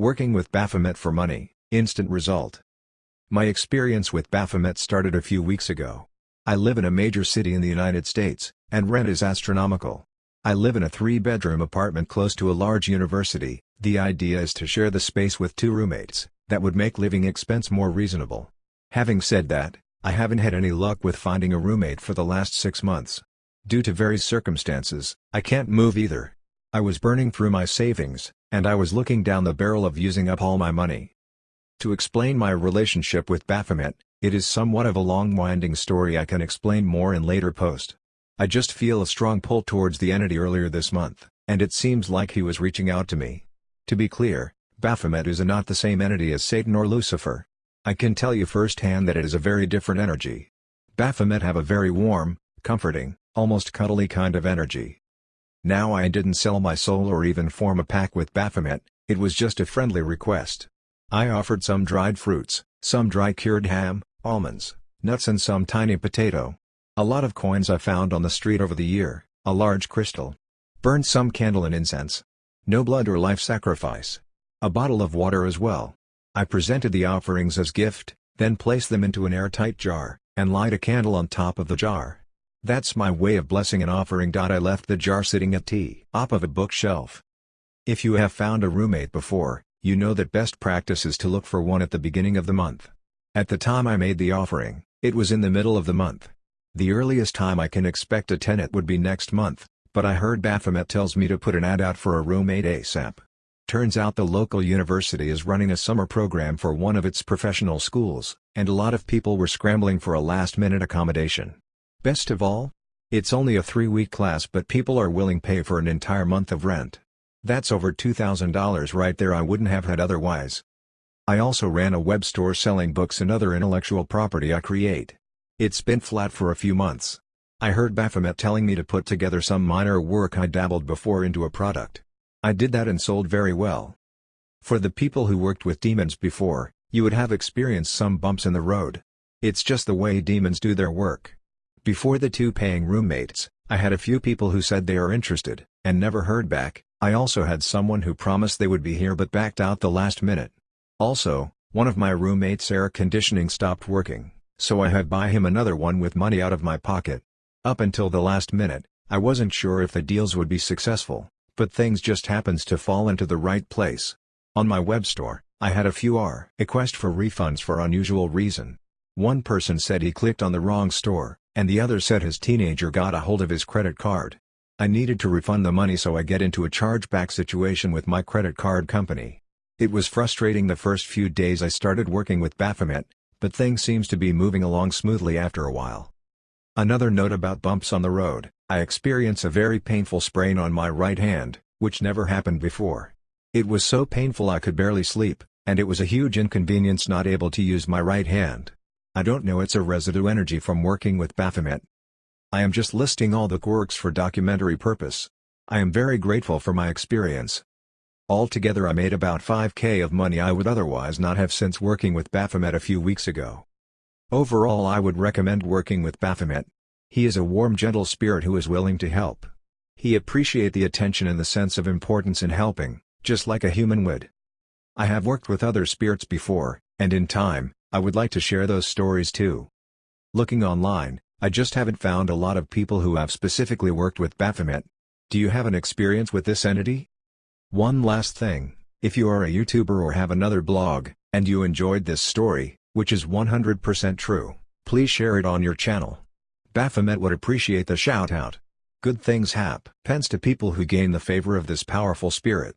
Working with Baphomet for money, instant result. My experience with Baphomet started a few weeks ago. I live in a major city in the United States, and rent is astronomical. I live in a three-bedroom apartment close to a large university, the idea is to share the space with two roommates, that would make living expense more reasonable. Having said that, I haven't had any luck with finding a roommate for the last six months. Due to various circumstances, I can't move either. I was burning through my savings, and I was looking down the barrel of using up all my money. To explain my relationship with Baphomet, it is somewhat of a long winding story I can explain more in later post. I just feel a strong pull towards the entity earlier this month, and it seems like he was reaching out to me. To be clear, Baphomet is not the same entity as Satan or Lucifer. I can tell you firsthand that it is a very different energy. Baphomet have a very warm, comforting, almost cuddly kind of energy. Now I didn't sell my soul or even form a pact with Baphomet, it was just a friendly request. I offered some dried fruits, some dry cured ham, almonds, nuts and some tiny potato. A lot of coins I found on the street over the year, a large crystal. Burned some candle and incense. No blood or life sacrifice. A bottle of water as well. I presented the offerings as gift, then placed them into an airtight jar, and light a candle on top of the jar. That's my way of blessing and offering. I left the jar sitting at the top of a bookshelf. If you have found a roommate before, you know that best practice is to look for one at the beginning of the month. At the time I made the offering, it was in the middle of the month. The earliest time I can expect a tenant would be next month, but I heard Baphomet tells me to put an ad out for a roommate ASAP. Turns out the local university is running a summer program for one of its professional schools, and a lot of people were scrambling for a last-minute accommodation. Best of all? It's only a three-week class but people are willing to pay for an entire month of rent. That's over $2,000 right there I wouldn't have had otherwise. I also ran a web store selling books and other intellectual property I create. It's been flat for a few months. I heard Baphomet telling me to put together some minor work I dabbled before into a product. I did that and sold very well. For the people who worked with demons before, you would have experienced some bumps in the road. It's just the way demons do their work. Before the two paying roommates, I had a few people who said they are interested, and never heard back. I also had someone who promised they would be here but backed out the last minute. Also, one of my roommates' air conditioning stopped working so I had buy him another one with money out of my pocket. Up until the last minute, I wasn't sure if the deals would be successful, but things just happens to fall into the right place. On my web store, I had a few R request for refunds for unusual reason. One person said he clicked on the wrong store, and the other said his teenager got a hold of his credit card. I needed to refund the money so I get into a chargeback situation with my credit card company. It was frustrating the first few days I started working with Baphomet, but things seems to be moving along smoothly after a while. Another note about bumps on the road, I experience a very painful sprain on my right hand, which never happened before. It was so painful I could barely sleep, and it was a huge inconvenience not able to use my right hand. I don't know it's a residue energy from working with Baphomet. I am just listing all the quirks for documentary purpose. I am very grateful for my experience, Altogether I made about 5k of money I would otherwise not have since working with Baphomet a few weeks ago. Overall I would recommend working with Baphomet. He is a warm gentle spirit who is willing to help. He appreciate the attention and the sense of importance in helping, just like a human would. I have worked with other spirits before, and in time, I would like to share those stories too. Looking online, I just haven't found a lot of people who have specifically worked with Baphomet. Do you have an experience with this entity? One last thing, if you are a YouTuber or have another blog, and you enjoyed this story, which is 100% true, please share it on your channel. Baphomet would appreciate the shout out. Good things happen Pence to people who gain the favor of this powerful spirit.